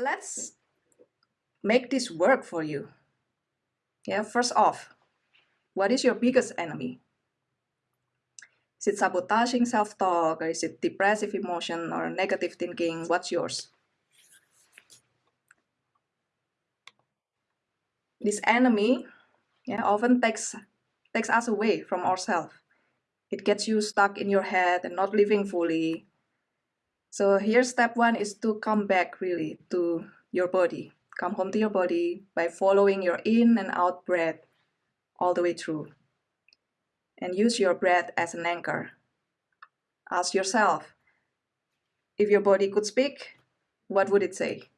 let's make this work for you. Yeah, first off, what is your biggest enemy? Is it sabotaging self-talk or is it depressive emotion or negative thinking? What's yours? This enemy yeah, often takes, takes us away from ourselves. It gets you stuck in your head and not living fully. So here step one is to come back really to your body. Come home to your body by following your in and out breath all the way through. And use your breath as an anchor. Ask yourself, if your body could speak, what would it say?